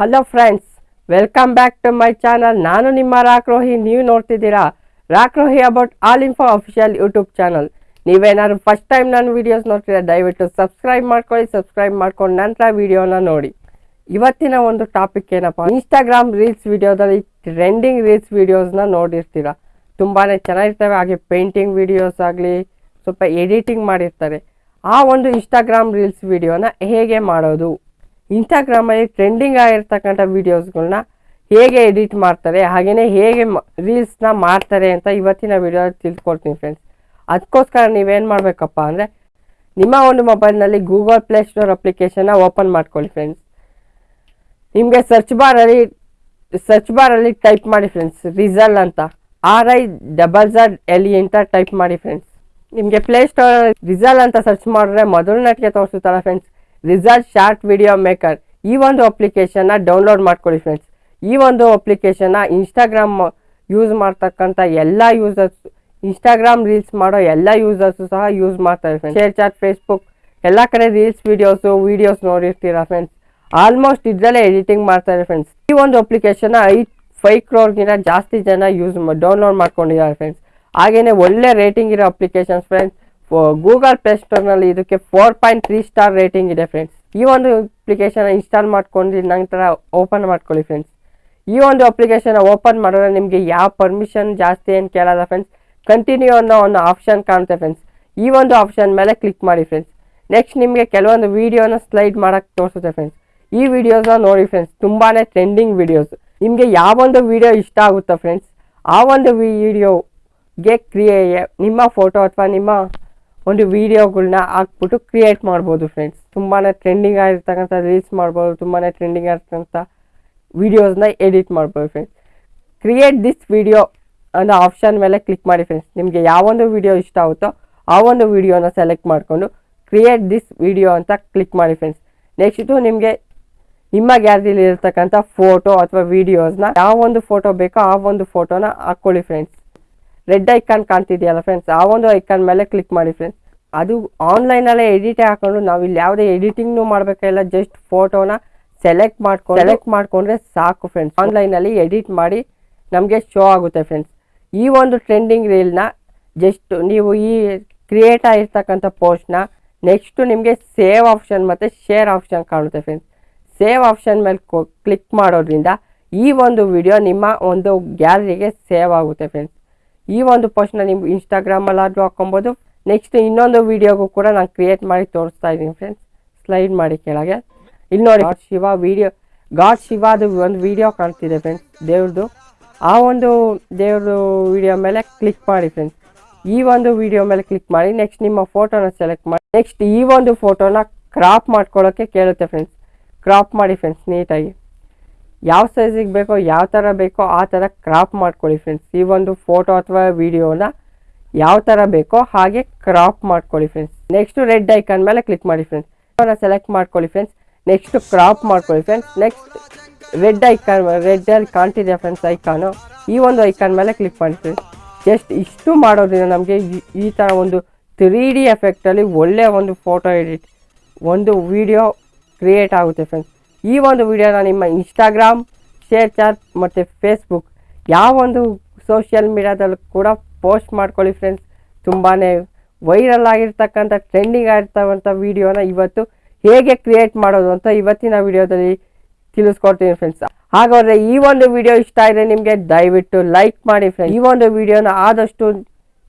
Hello friends welcome back to my channel ನಾನು ನಿಮ್ಮ ರಾಕ್ರೋಹಿ ನೀವು ನೋಡ್ತಿದ್ದೀರಾ? Rockrohi about all info official YouTube channel ನೀವೇನಾದ್ರು ಫಸ್ಟ್ ಟೈಮ್ ನನ್ನ ವೀಡಿಯೋಸ್ ನೋಡ್ತೀರಾ ದಯವಿಟ್ಟು ಸಬ್ಸ್ಕ್ರೈಬ್ ಮಾಡ್ಕೊಳ್ಳಿ ಸಬ್ಸ್ಕ್ರೈಬ್ ಮಾಡ್ಕೊಂಡು ನಂತರ ವಿಡಿಯೋನ ನೋಡಿ. ಇವತ್ತಿನ ಒಂದು ಟಾಪಿಕ್ ಏನಪ್ಪ? ಇನ್ಸ್ಟಾಗ್ರಾಮ್ ರೀಲ್ಸ್ ವಿಡಿಯೋದಲ್ಲಿ ಟ್ರೆಂಡಿಂಗ್ ರೀಲ್ಸ್ ವೀಡಿಯೋಸ್ನ ನೋಡಿರ್ತೀರ? ತುಂಬಾ ಚೆನ್ನಾಗಿರ್ತವೆ, ಹಾಗೆ ಪೇಂಟಿಂಗ್ ವೀಡಿಯೋಸ್ ಆಗಲಿ, ಸ್ವಲ್ಪ ಎಡಿಟಿಂಗ್ ಮಾಡಿರ್ತಾರೆ. ಆ ಒಂದು ಇನ್ಸ್ಟಾಗ್ರಾಮ್ ರೀಲ್ಸ್ ವಿಡಿಯೋನ ಹೇಗೆ ಮಾಡೋದು? ಇನ್ಸ್ಟಾಗ್ರಾಮಲ್ಲಿ ಟ್ರೆಂಡಿಂಗ್ ಆಗಿರ್ತಕ್ಕಂಥ ವೀಡಿಯೋಸ್ಗಳನ್ನ ಹೇಗೆ ಎಡಿಟ್ ಮಾಡ್ತಾರೆ ಹಾಗೆಯೇ ಹೇಗೆ ರೀಲ್ಸ್ನ ಮಾಡ್ತಾರೆ ಅಂತ ಇವತ್ತಿನ ವಿಡಿಯೋ ತಿಳ್ಕೊಳ್ತೀನಿ ಫ್ರೆಂಡ್ಸ್ ಅದಕ್ಕೋಸ್ಕರ ನೀವೇನು ಮಾಡಬೇಕಪ್ಪ ಅಂದರೆ, ನಿಮ್ಮ ಒಂದು ಮೊಬೈಲ್ನಲ್ಲಿ ಗೂಗಲ್ ಪ್ಲೇ ಸ್ಟೋರ್ ಅಪ್ಲಿಕೇಶನ್ನ ಓಪನ್ ಮಾಡ್ಕೊಳ್ಳಿ ಫ್ರೆಂಡ್ಸ್ ನಿಮಗೆ ಸರ್ಚ್ ಬಾರಲ್ಲಿ ಸರ್ಚ್ ಬಾರಲ್ಲಿ ಟೈಪ್ ಮಾಡಿ ಫ್ರೆಂಡ್ಸ್ ರಿಸಲ್ ಅಂತ. R I double Z L E ಅಂತ ಟೈಪ್ ಮಾಡಿ ಫ್ರೆಂಡ್ಸ್ ನಿಮಗೆ ಪ್ಲೇ ಸ್ಟೋರ್ ರಿಸಲ್ ಅಂತ ಸರ್ಚ್ ಮಾಡಿದ್ರೆ ಮೊದಲನೇಟಿಗೆ ತೋರಿಸುತ್ತಲ್ಲ friends result short video maker ಈ ಒಂದು ಅಪ್ಲಿಕೇಶನ್ನ ಡೌನ್ಲೋಡ್ ಮಾಡ್ಕೊಳ್ಳಿ ಫ್ರೆಂಡ್ಸ್ ಈ ಒಂದು ಅಪ್ಲಿಕೇಶನ್ನ ಇನ್ಸ್ಟಾಗ್ರಾಮ್ ಯೂಸ್ ಮಾಡ್ತಕ್ಕಂಥ ಎಲ್ಲ ಯೂಸರ್ಸ್ ಇನ್ಸ್ಟಾಗ್ರಾಮ್ ರೀಲ್ಸ್ ಮಾಡೋ ಎಲ್ಲ ಯೂಸರ್ಸು ಸಹ ಯೂಸ್ ಮಾಡ್ತಾರೆ ಫ್ರೆಂಡ್ಸ್ ಶೇರ್ ಚಾಟ್ ಫೇಸ್ಬುಕ್ ಎಲ್ಲ ಕಡೆ ರೀಲ್ಸ್ ವೀಡಿಯೋಸು ವೀಡಿಯೋಸ್ ನೋಡಿರ್ತೀರ ಫ್ರೆಂಡ್ಸ್ ಆಲ್ಮೋಸ್ಟ್ ಇದರಲ್ಲೇ ಎಡಿಟಿಂಗ್ ಮಾಡ್ತಾರೆ ಫ್ರೆಂಡ್ಸ್ ಈ ಒಂದು ಅಪ್ಲಿಕೇಶನ್ನ ಐದು ಫೈವ್ ಕ್ರೋರ್ಗಿಂತ ಜಾಸ್ತಿ ಜನ ಯೂಸ್ ಡೌನ್ಲೋಡ್ ಮಾಡ್ಕೊಂಡಿದ್ದಾರೆ ಫ್ರೆಂಡ್ಸ್ ಹಾಗೆಯೇ ಒಳ್ಳೆ ರೇಟಿಂಗ್ ಇರೋ ಅಪ್ಲಿಕೇಶನ್ಸ್ ಫ್ರೆಂಡ್ಸ್ ಗೂಗಲ್ ಪ್ಲೇ ಸ್ಟೋರ್ನಲ್ಲಿ ಇದಕ್ಕೆ four point three star rating ಇದೆ ಫ್ರೆಂಡ್ಸ್ ಈ ಒಂದು ಅಪ್ಲಿಕೇಶನ್ ಇನ್ಸ್ಟಾಲ್ ಮಾಡ್ಕೊಂಡು ನಂತರ ಓಪನ್ ಮಾಡ್ಕೊಳ್ಳಿ ಫ್ರೆಂಡ್ಸ್ ಈ ಒಂದು ಅಪ್ಲಿಕೇಶನ್ ಓಪನ್ ಮಾಡಿದ್ರೆ ನಿಮಗೆ ಯಾವ ಪರ್ಮಿಷನ್ ಜಾಸ್ತಿ ಏನು ಕೇಳಲ್ಲ ಫ್ರೆಂಡ್ಸ್ ಕಂಟಿನ್ಯೂ ಅನ್ನೋ ಒಂದು ಆಪ್ಷನ್ ಕಾಣುತ್ತೆ ಫ್ರೆಂಡ್ಸ್ ಈ ಒಂದು ಆಪ್ಷನ್ ಮೇಲೆ ಕ್ಲಿಕ್ ಮಾಡಿ ಫ್ರೆಂಡ್ಸ್ ನೆಕ್ಸ್ಟ್ ನಿಮಗೆ ಕೆಲವೊಂದು ವೀಡಿಯೋನ ಸ್ಲೈಡ್ ಮಾಡೋಕ್ಕೆ ತೋರಿಸುತ್ತೆ ಫ್ರೆಂಡ್ಸ್ ಈ ವಿಡಿಯೋಸ್ನ ನೋಡಿ ಫ್ರೆಂಡ್ಸ್ ತುಂಬಾ ಟ್ರೆಂಡಿಂಗ್ ವಿಡಿಯೋಸ್ ನಿಮಗೆ ಯಾವೊಂದು ವಿಡಿಯೋ ಇಷ್ಟ ಆಗುತ್ತೆ ಫ್ರೆಂಡ್ಸ್ ಆ ಒಂದು ವಿಡಿಯೋಗೆ ಕ್ರಿಯೆ ನಿಮ್ಮ ಫೋಟೋ ಅಥವಾ ನಿಮ್ಮ ಒಂದು ವಿಡಿಯೋಗಳನ್ನ ಹಾಕ್ಬಿಟ್ಟು ಕ್ರಿಯೇಟ್ ಮಾಡ್ಬೋದು ಫ್ರೆಂಡ್ಸ್ ತುಂಬಾ ಟ್ರೆಂಡಿಂಗ್ ಆಗಿರ್ತಕ್ಕಂಥ ರೀಲ್ಸ್ ಮಾಡ್ಬೋದು ತುಂಬಾ ಟ್ರೆಂಡಿಂಗ್ ಆಗಿರ್ತಕ್ಕಂಥ ವಿಡಿಯೋಸ್ನ ಎಡಿಟ್ ಮಾಡ್ಬೋದು ಫ್ರೆಂಡ್ಸ್ ಕ್ರಿಯೇಟ್ ದಿಸ್ ವಿಡಿಯೋ ಅನ್ನೋ ಆಪ್ಷನ್ ಮೇಲೆ ಕ್ಲಿಕ್ ಮಾಡಿ ಫ್ರೆಂಡ್ಸ್ ನಿಮಗೆ ಯಾವೊಂದು ವಿಡಿಯೋ ಇಷ್ಟ ಆಗುತ್ತೋ ಆ ಒಂದು ವಿಡಿಯೋನ ಸೆಲೆಕ್ಟ್ ಮಾಡಿಕೊಂಡು ಕ್ರಿಯೇಟ್ ದಿಸ್ ವಿಡಿಯೋ ಅಂತ ಕ್ಲಿಕ್ ಮಾಡಿ ಫ್ರೆಂಡ್ಸ್ ನೆಕ್ಸ್ಟು ನಿಮಗೆ ನಿಮ್ಮ ಗ್ಯಾಲರಿಲಿ ಫೋಟೋ ಅಥವಾ ವೀಡಿಯೋಸ್ನ ಯಾವ ಒಂದು ಫೋಟೋ ಬೇಕೋ ಆ ಒಂದು ಫೋಟೋನ ಹಾಕ್ಕೊಳ್ಳಿ ಫ್ರೆಂಡ್ಸ್ ರೆಡ್ ಐಕಾನ್ ಕಾಣ್ತಿದೆಯಲ್ಲ ಫ್ರೆಂಡ್ಸ್ ಆ ಒಂದು ಐಕಾನ್ ಮೇಲೆ ಕ್ಲಿಕ್ ಮಾಡಿ ಫ್ರೆಂಡ್ಸ್ ಅದು ಆನ್ಲೈನಲ್ಲೇ ಎಡಿಟೇ ಹಾಕೊಂಡು ನಾವು ಇಲ್ಲಿ ಯಾವುದೇ ಎಡಿಟಿಂಗ್ನು ಮಾಡಬೇಕಿಲ್ಲ ಜಸ್ಟ್ ಫೋಟೋನ ಸೆಲೆಕ್ಟ್ ಮಾಡ್ಕೊಂಡು ಸೆಲೆಕ್ಟ್ ಮಾಡಿಕೊಂಡ್ರೆ ಸಾಕು ಫ್ರೆಂಡ್ಸ್ ಆನ್ಲೈನಲ್ಲಿ ಎಡಿಟ್ ಮಾಡಿ ನಮಗೆ ಶೋ ಆಗುತ್ತೆ ಫ್ರೆಂಡ್ಸ್ ಈ ಒಂದು ಟ್ರೆಂಡಿಂಗ್ ರೀಲ್ನ ಜಸ್ಟ್ ನೀವು ಈ ಕ್ರಿಯೇಟ್ ಆಗಿರ್ತಕ್ಕಂಥ ಪೋಸ್ಟ್ನ ನೆಕ್ಸ್ಟು ನಿಮಗೆ ಸೇವ್ ಆಪ್ಷನ್ ಮತ್ತು ಶೇರ್ ಆಪ್ಷನ್ ಕಾಣುತ್ತೆ ಫ್ರೆಂಡ್ಸ್ ಸೇವ್ ಆಪ್ಷನ್ ಮೇಲೆ ಕ್ಲಿಕ್ ಮಾಡೋದ್ರಿಂದ ಈ ಒಂದು ವಿಡಿಯೋ ನಿಮ್ಮ ಒಂದು ಗ್ಯಾಲರಿಗೆ ಸೇವ್ ಆಗುತ್ತೆ ಫ್ರೆಂಡ್ಸ್ ಈ ಒಂದು ಪೋಸ್ಟ್ನ ನೀವು ಇನ್ಸ್ಟಾಗ್ರಾಮಲ್ಲಾದರೂ ಹಾಕೊಬೋದು ನೆಕ್ಸ್ಟ್ ಇನ್ನೊಂದು ವಿಡಿಯೋಗೂ ಕೂಡ ನಾನು ಕ್ರಿಯೇಟ್ ಮಾಡಿ ತೋರಿಸ್ತಾ ಇದ್ದೀನಿ ಫ್ರೆಂಡ್ಸ್ ಸ್ಲೈಡ್ ಮಾಡಿ ಕೆಳಗೆ. ಇಲ್ಲಿ ನೋಡಿ, ಗಾಡ್ ಶಿವ ವಿಡಿಯೋ ಗಾಡ್ ಶಿವದು ಒಂದು ವಿಡಿಯೋ ಕಾಣ್ತಿದೆ ಫ್ರೆಂಡ್ಸ್ ದೇವ್ರದ್ದು ಆ ಒಂದು ದೇವ್ರದ್ದು ವಿಡಿಯೋ ಮೇಲೆ ಕ್ಲಿಕ್ ಮಾಡಿ ಫ್ರೆಂಡ್ಸ್ ಈ ಒಂದು ವಿಡಿಯೋ ಮೇಲೆ ಕ್ಲಿಕ್ ಮಾಡಿ ನೆಕ್ಸ್ಟ್ ನಿಮ್ಮ ಫೋಟೋನ ಸೆಲೆಕ್ಟ್ ಮಾಡಿ. ನೆಕ್ಸ್ಟ್ ಈ ಒಂದು ಫೋಟೋನ ಕ್ರಾಪ್ ಮಾಡ್ಕೊಳ್ಳೋಕ್ಕೆ ಕೇಳುತ್ತೆ ಫ್ರೆಂಡ್ಸ್ ಕ್ರಾಪ್ ಮಾಡಿ ಫ್ರೆಂಡ್ಸ್ ನೀಟಾಗಿ ಯಾವ ಸೈಜಿಗೆ ಬೇಕೋ ಯಾವ ಥರ ಬೇಕೋ ಆ ಥರ ಕ್ರಾಪ್ ಮಾಡ್ಕೊಳ್ಳಿ ಫ್ರೆಂಡ್ಸ್ ಈ ಒಂದು ಫೋಟೋ ಅಥವಾ ವಿಡಿಯೋನ ಯಾವ ಥರ ಬೇಕೋ ಹಾಗೆ ಕ್ರಾಪ್ ಮಾಡ್ಕೊಳ್ಳಿ ಫ್ರೆಂಡ್ಸ್ ನೆಕ್ಸ್ಟು ರೆಡ್ ಐಕಾನ್ ಮೇಲೆ ಕ್ಲಿಕ್ ಮಾಡಿ ಫ್ರೆಂಡ್ಸ್ ಸೆಲೆಕ್ಟ್ ಮಾಡ್ಕೊಳ್ಳಿ ಫ್ರೆಂಡ್ಸ್ ನೆಕ್ಸ್ಟು ಕ್ರಾಪ್ ಮಾಡ್ಕೊಳ್ಳಿ ಫ್ರೆಂಡ್ಸ್ ನೆಕ್ಸ್ಟ್ ರೆಡ್ ಐಕಾನ್ ರೆಡ್ಡಲ್ಲಿ ಕಾಣ್ತಿದೆ ಫ್ರೆಂಡ್ಸ್ ಐಕಾನು ಈ ಒಂದು ಐಕಾನ್ ಮೇಲೆ ಕ್ಲಿಕ್ ಮಾಡಿ ಫ್ರೆಂಡ್ಸ್ ಜಸ್ಟ್ ಇಷ್ಟು ಮಾಡೋದ್ರಿಂದ ನಮಗೆ ಈ ಥರ ಒಂದು ತ್ರೀ ಡಿ ಎಫೆಕ್ಟಲ್ಲಿ ಒಳ್ಳೆಯ ಒಂದು ಫೋಟೋ ಎಡಿಟ್ ಒಂದು ವಿಡಿಯೋ ಕ್ರಿಯೇಟ್ ಆಗುತ್ತೆ ಫ್ರೆಂಡ್ಸ್ ಈ ಒಂದು ವಿಡಿಯೋನ ನಿಮ್ಮ ಇನ್ಸ್ಟಾಗ್ರಾಮ್ ಶೇರ್ ಚಾಟ್ ಮತ್ತು ಫೇಸ್ಬುಕ್ ಯಾವ ಒಂದು ಸೋಷಿಯಲ್ ಮೀಡಿಯಾದಲ್ಲೂ ಕೂಡ ಪೋಸ್ಟ್ ಮಾಡ್ಕೊಳ್ಳಿ ಫ್ರೆಂಡ್ಸ್ ತುಂಬಾ ವೈರಲ್ ಆಗಿರ್ತಕ್ಕಂಥ ಟ್ರೆಂಡಿಂಗ್ ಆಗಿರ್ತಕ್ಕಂಥ ವಿಡಿಯೋನ ಇವತ್ತು ಹೇಗೆ ಕ್ರಿಯೇಟ್ ಮಾಡೋದು ಅಂತ ಇವತ್ತಿನ ವಿಡಿಯೋದಲ್ಲಿ ತಿಳಿಸ್ಕೊಡ್ತೀನಿ ಫ್ರೆಂಡ್ಸ್ ಹಾಗಾದರೆ ಈ ಒಂದು ವಿಡಿಯೋ ಇಷ್ಟ ಆದರೆ ನಿಮಗೆ ದಯವಿಟ್ಟು ಲೈಕ್ ಮಾಡಿ ಫ್ರೆಂಡ್ಸ್ ಈ ಒಂದು ವಿಡಿಯೋನ ಆದಷ್ಟು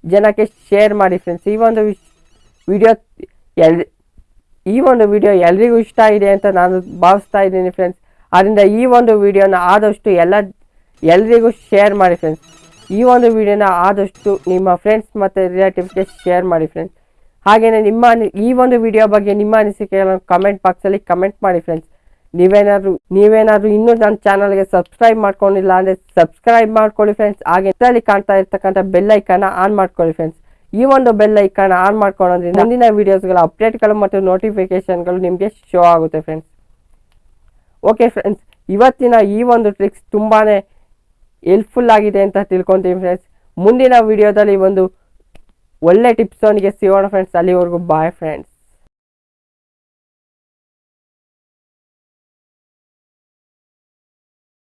ಜನಕ್ಕೆ ಶೇರ್ ಮಾಡಿ ಫ್ರೆಂಡ್ಸ್ ಈ ಒಂದು ವಿಡಿಯೋ ಎಲ್ ಈ ಒಂದು ವಿಡಿಯೋ ಎಲ್ರಿಗೂ ಇಷ್ಟ ಇದೆ ಅಂತ ನಾನು ಭಾವಿಸ್ತಾ ಇದ್ದೀನಿ ಫ್ರೆಂಡ್ಸ್ ಆದ್ದರಿಂದ ಈ ಒಂದು ವಿಡಿಯೋನ ಆದಷ್ಟು ಎಲ್ಲ ಎಲ್ರಿಗೂ ಶೇರ್ ಮಾಡಿ ಫ್ರೆಂಡ್ಸ್ ಈ ಒಂದು ವಿಡಿಯೋನ ಆದಷ್ಟು ನಿಮ್ಮ ಫ್ರೆಂಡ್ಸ್ ಮತ್ತು ರಿಲೇಟಿವ್ಸ್ಗೆ ಶೇರ್ ಮಾಡಿ ಫ್ರೆಂಡ್ಸ್ ಹಾಗೆಯೇ ನಿಮ್ಮ ಈ ಒಂದು ವಿಡಿಯೋ ಬಗ್ಗೆ ನಿಮ್ಮ ಅನಿಸಿಕೆಗಳನ್ನು ಕಮೆಂಟ್ ಬಾಕ್ಸಲ್ಲಿ ಕಮೆಂಟ್ ಮಾಡಿ ಫ್ರೆಂಡ್ಸ್ ನೀವೇನಾದರೂ ನೀವೇನಾದರೂ ಇನ್ನೂ ನನ್ನ ಚಾನಲ್ಗೆ ಸಬ್ಸ್ಕ್ರೈಬ್ ಮಾಡ್ಕೊಂಡಿಲ್ಲ ಅಂದರೆ ಸಬ್ಸ್ಕ್ರೈಬ್ ಮಾಡ್ಕೊಳ್ಳಿ ಫ್ರೆಂಡ್ಸ್ ಹಾಗೆ ಇದರಲ್ಲಿ ಕಾಣ್ತಾ ಇರ್ತಕ್ಕಂಥ ಬೆಲ್ ಐಕಾನ ಆನ್ ಮಾಡ್ಕೊಳ್ಳಿ ಫ್ರೆಂಡ್ಸ್ ಈ ಒಂದು ಬೆಲ್ ಐಕಾನ್ ಆನ್ ಮಾಡ್ಕೊಳ್ಳೋದ್ರಿಂದ ಮುಂದಿನ ವಿಡಿಯೋಸ್ಗಳ ಅಪ್ಡೇಟ್ಗಳು ಮತ್ತು ನೋಟಿಫಿಕೇಶನ್ಗಳು ನಿಮಗೆ ಶೋ ಆಗುತ್ತೆ ಫ್ರೆಂಡ್ಸ್ ಓಕೆ ಫ್ರೆಂಡ್ಸ್ ಇವತ್ತಿನ ಈ ಒಂದು ಟ್ರಿಕ್ಸ್ ತುಂಬಾ ಹೆಲ್ಪ್ಫುಲ್ ಆಗಿದೆ ಅಂತ ತಿಳ್ಕೊತೀವಿ ಫ್ರೆಂಡ್ಸ್ ಮುಂದಿನ ವಿಡಿಯೋದಲ್ಲಿ ಒಂದು ಒಳ್ಳೆ ಟಿಪ್ಸ್ ಅವನಿಗೆ ಸಿಗೋಣ ಫ್ರೆಂಡ್ಸ್ ಅಲ್ಲಿವರೆಗೂ ಬಾಯ್ ಫ್ರೆಂಡ್ಸ್